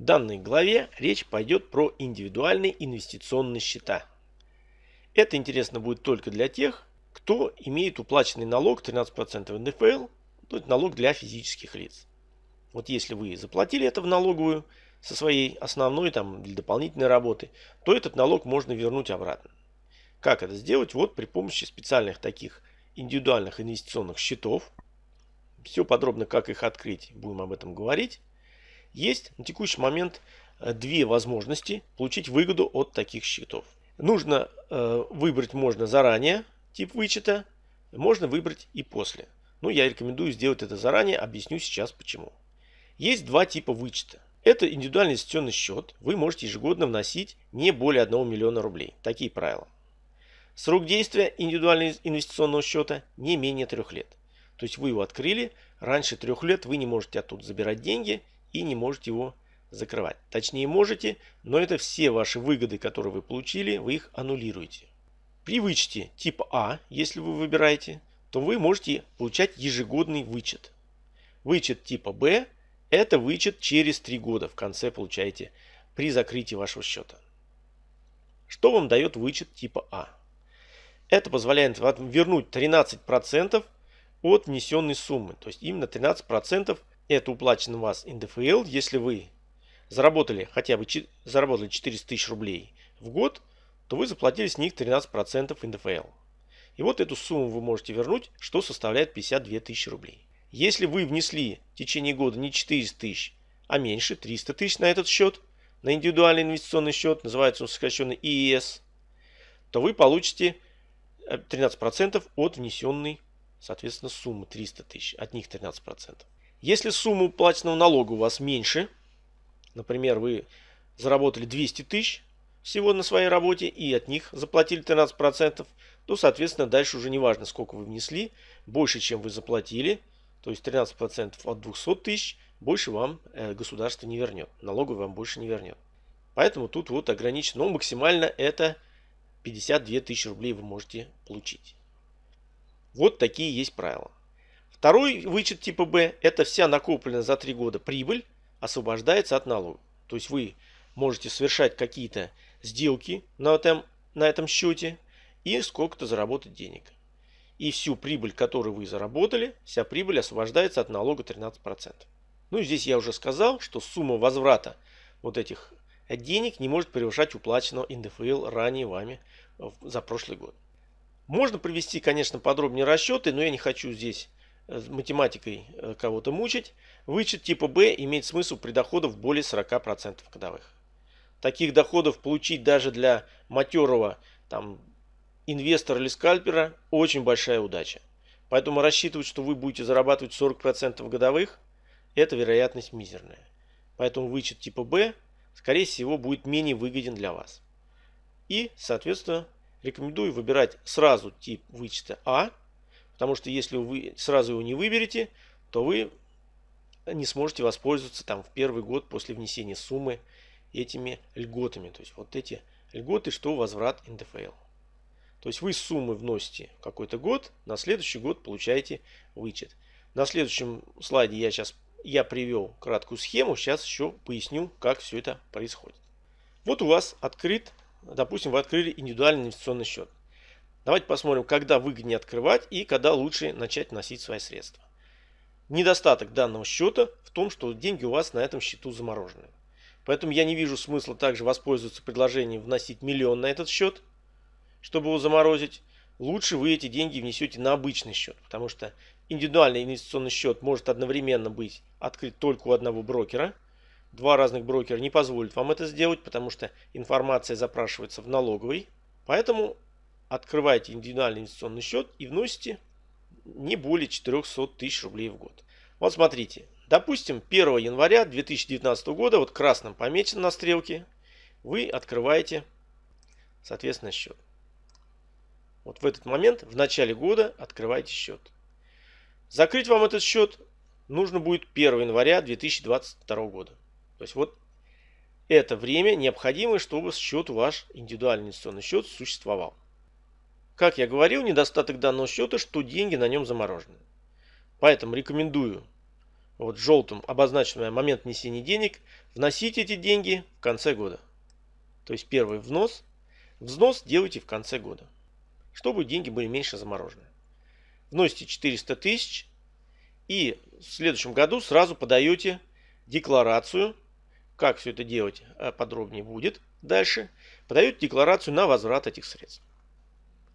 В данной главе речь пойдет про индивидуальные инвестиционные счета. Это интересно будет только для тех, кто имеет уплаченный налог 13% НДФЛ, то есть налог для физических лиц. Вот если вы заплатили это в налоговую со своей основной там или дополнительной работы, то этот налог можно вернуть обратно. Как это сделать? Вот при помощи специальных таких индивидуальных инвестиционных счетов. Все подробно, как их открыть, будем об этом говорить. Есть на текущий момент э, две возможности получить выгоду от таких счетов. Нужно э, выбрать можно заранее тип вычета, можно выбрать и после. Но я рекомендую сделать это заранее, объясню сейчас почему. Есть два типа вычета. Это индивидуальный инвестиционный счет. Вы можете ежегодно вносить не более 1 миллиона рублей. Такие правила. Срок действия индивидуального инвестиционного счета не менее трех лет. То есть вы его открыли, раньше трех лет вы не можете оттуда забирать деньги и не можете его закрывать. Точнее можете, но это все ваши выгоды, которые вы получили, вы их аннулируете. При вычете типа А, если вы выбираете, то вы можете получать ежегодный вычет. Вычет типа Б – это вычет через 3 года в конце получаете при закрытии вашего счета. Что вам дает вычет типа А? Это позволяет вам вернуть 13% от внесенной суммы. То есть именно 13% это уплачено у вас НДФЛ. Если вы заработали хотя бы заработали 400 тысяч рублей в год, то вы заплатили с них 13% НДФЛ. И вот эту сумму вы можете вернуть, что составляет 52 тысячи рублей. Если вы внесли в течение года не 400 тысяч, а меньше, 300 тысяч на этот счет, на индивидуальный инвестиционный счет, называется он сокращенно ИИС, то вы получите 13% э, от внесенной, соответственно, суммы 300 тысяч. От них 13%. Если сумма уплаченного налога у вас меньше, например, вы заработали 200 тысяч всего на своей работе и от них заплатили 13%, то, соответственно, дальше уже не важно, сколько вы внесли, больше, чем вы заплатили, то есть 13% от 200 тысяч, больше вам э, государство не вернет, налоговый вам больше не вернет. Поэтому тут вот ограничено, но максимально это 52 тысячи рублей вы можете получить. Вот такие есть правила. Второй вычет типа Б – это вся накопленная за 3 года прибыль освобождается от налога. То есть вы можете совершать какие-то сделки на этом, на этом счете и сколько-то заработать денег. И всю прибыль, которую вы заработали, вся прибыль освобождается от налога 13%. Ну и здесь я уже сказал, что сумма возврата вот этих денег не может превышать уплаченного НДФЛ ранее вами за прошлый год. Можно провести, конечно, подробнее расчеты, но я не хочу здесь э, математикой э, кого-то мучить. Вычет типа Б имеет смысл при доходах более 40% годовых. Таких доходов получить даже для матерого там, инвестора или скальпера очень большая удача. Поэтому рассчитывать, что вы будете зарабатывать 40% годовых, это вероятность мизерная. Поэтому вычет типа Б скорее всего, будет менее выгоден для вас. И, соответственно, рекомендую выбирать сразу тип вычета А, потому что если вы сразу его не выберете, то вы не сможете воспользоваться там в первый год после внесения суммы этими льготами. То есть вот эти льготы, что возврат НДФЛ. То есть вы суммы вносите какой-то год, на следующий год получаете вычет. На следующем слайде я сейчас я привел краткую схему, сейчас еще поясню, как все это происходит. Вот у вас открыт, допустим, вы открыли индивидуальный инвестиционный счет. Давайте посмотрим, когда выгоднее открывать и когда лучше начать вносить свои средства. Недостаток данного счета в том, что деньги у вас на этом счету заморожены. Поэтому я не вижу смысла также воспользоваться предложением вносить миллион на этот счет, чтобы его заморозить. Лучше вы эти деньги внесете на обычный счет, потому что Индивидуальный инвестиционный счет может одновременно быть открыт только у одного брокера. Два разных брокера не позволят вам это сделать, потому что информация запрашивается в налоговой. Поэтому открывайте индивидуальный инвестиционный счет и вносите не более 400 тысяч рублей в год. Вот смотрите, допустим, 1 января 2019 года, вот красным помечено на стрелке, вы открываете, соответственно, счет. Вот в этот момент, в начале года, открываете счет. Закрыть вам этот счет нужно будет 1 января 2022 года. То есть вот это время необходимо, чтобы счет ваш индивидуальный инвестиционный счет существовал. Как я говорил, недостаток данного счета, что деньги на нем заморожены. Поэтому рекомендую вот желтым обозначенный момент внесения денег, вносить эти деньги в конце года. То есть первый взнос, взнос делайте в конце года, чтобы деньги были меньше заморожены. Вносите 400 тысяч и в следующем году сразу подаете декларацию, как все это делать э, подробнее будет дальше, подаете декларацию на возврат этих средств.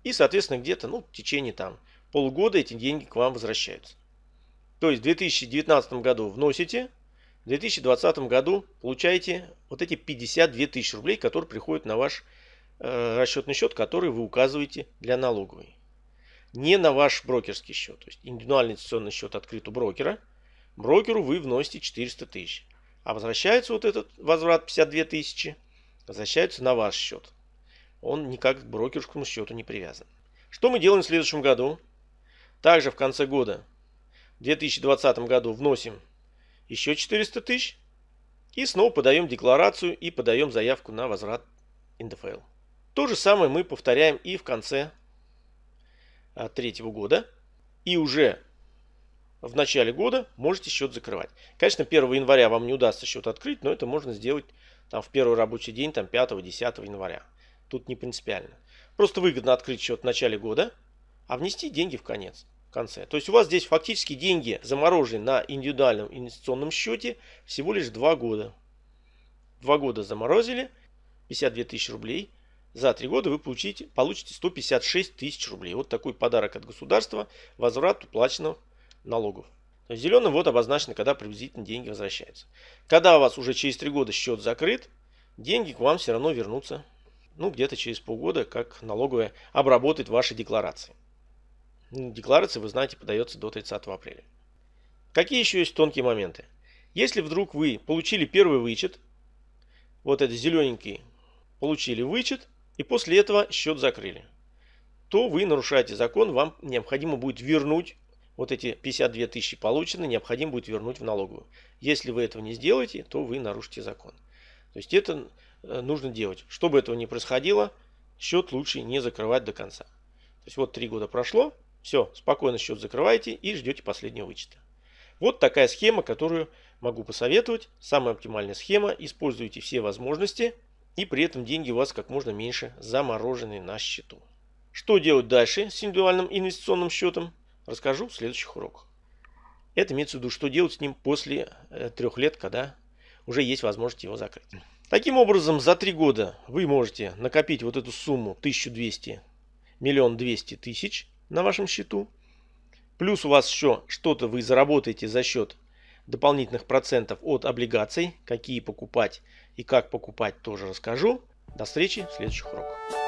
И, соответственно, где-то ну, в течение там, полугода эти деньги к вам возвращаются. То есть в 2019 году вносите, в 2020 году получаете вот эти 52 тысячи рублей, которые приходят на ваш э, расчетный счет, который вы указываете для налоговой. Не на ваш брокерский счет. То есть индивидуальный инвестиционный счет открыт у брокера. Брокеру вы вносите 400 тысяч. А возвращается вот этот возврат 52 тысячи, возвращается на ваш счет. Он никак к брокерскому счету не привязан. Что мы делаем в следующем году? Также в конце года в 2020 году вносим еще 400 тысяч и снова подаем декларацию и подаем заявку на возврат НДФЛ. То же самое мы повторяем и в конце а, третьего года. И уже в начале года можете счет закрывать. Конечно, 1 января вам не удастся счет открыть, но это можно сделать там, в первый рабочий день, там 5-10 января. Тут не принципиально. Просто выгодно открыть счет в начале года, а внести деньги в конец конце. То есть у вас здесь фактически деньги заморожены на индивидуальном инвестиционном счете всего лишь 2 года. 2 года заморозили, 52 тысячи рублей. За 3 года вы получите, получите 156 тысяч рублей. Вот такой подарок от государства, возврат уплаченных налогов. То есть зеленым вот обозначено, когда приблизительно деньги возвращаются. Когда у вас уже через 3 года счет закрыт, деньги к вам все равно вернутся. Ну, где-то через полгода, как налоговая обработает ваши декларации. Декларация, вы знаете, подается до 30 апреля. Какие еще есть тонкие моменты? Если вдруг вы получили первый вычет, вот этот зелененький, получили вычет, и после этого счет закрыли, то вы нарушаете закон, вам необходимо будет вернуть вот эти 52 тысячи полученные, необходимо будет вернуть в налоговую. Если вы этого не сделаете, то вы нарушите закон. То есть это нужно делать. Чтобы этого не происходило, счет лучше не закрывать до конца. То есть вот три года прошло, все, спокойно счет закрываете и ждете последнего вычета. Вот такая схема, которую могу посоветовать. Самая оптимальная схема. Используйте все возможности и при этом деньги у вас как можно меньше заморожены на счету. Что делать дальше с индивидуальным инвестиционным счетом, расскажу в следующих уроках. Это имеется в виду, что делать с ним после э, трех лет, когда уже есть возможность его закрыть. Таким образом, за три года вы можете накопить вот эту сумму 1200, миллион двести тысяч на вашем счету. Плюс у вас еще что-то вы заработаете за счет дополнительных процентов от облигаций. Какие покупать и как покупать тоже расскажу. До встречи в следующих уроках.